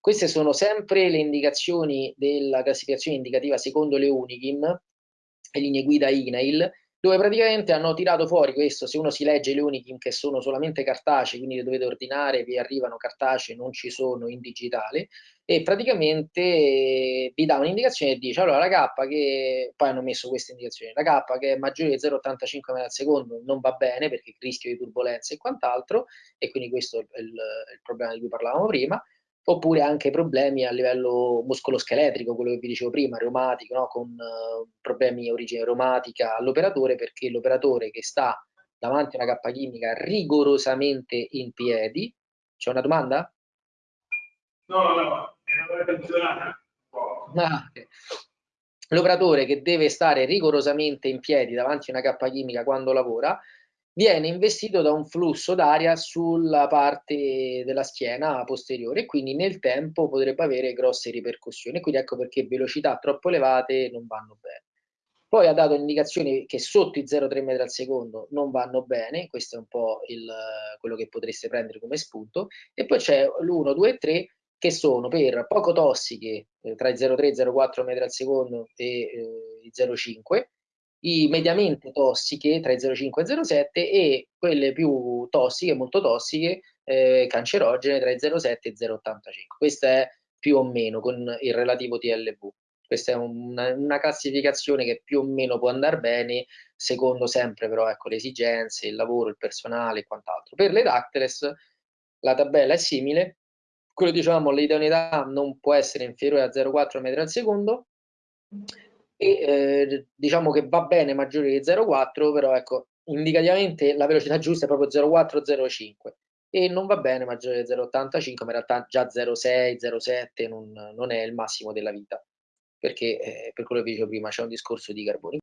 Queste sono sempre le indicazioni della classificazione indicativa secondo le Unikim, le linee guida INAIL, dove praticamente hanno tirato fuori questo, se uno si legge le Unikim che sono solamente cartacee, quindi le dovete ordinare, vi arrivano cartacee, non ci sono in digitale, e praticamente vi dà un'indicazione e dice, allora la K che, poi hanno messo questa indicazione, la K che è maggiore di 0,85 m al secondo non va bene perché rischio di turbolenza e quant'altro, e quindi questo è il, il problema di cui parlavamo prima, oppure anche problemi a livello muscoloscheletrico, quello che vi dicevo prima, reumatico, no? con uh, problemi di origine reumatica all'operatore, perché l'operatore che sta davanti a una cappa chimica rigorosamente in piedi, c'è una domanda? No, no, no, è una ah, okay. L'operatore che deve stare rigorosamente in piedi davanti a una cappa chimica quando lavora, viene investito da un flusso d'aria sulla parte della schiena posteriore e quindi nel tempo potrebbe avere grosse ripercussioni. Quindi ecco perché velocità troppo elevate non vanno bene. Poi ha dato indicazioni che sotto i 0,3 metri al secondo non vanno bene, questo è un po' il, quello che potreste prendere come spunto, e poi c'è l'1, 2 e 3 che sono per poco tossiche eh, tra i 0,3 e 0,4 metri al secondo e eh, i 0,5 i mediamente tossiche tra i 0,5 e 0,7 e quelle più tossiche, molto tossiche, eh, cancerogene tra i 0,7 e 0,85. Questa è più o meno con il relativo TLV. Questa è una, una classificazione che più o meno può andare bene, secondo sempre però ecco, le esigenze, il lavoro, il personale e quant'altro. Per le Dactyles la tabella è simile, quello dicevamo l'idoneità non può essere inferiore a 0,4 metri al secondo, e eh, diciamo che va bene maggiore di 0,4 però ecco indicativamente la velocità giusta è proprio 0,4-0,5 e non va bene maggiore di 0,85 ma in realtà già 0,6 0,7 non, non, è il massimo della vita. Perché eh, per quello che vi dicevo prima c'è un discorso di carboni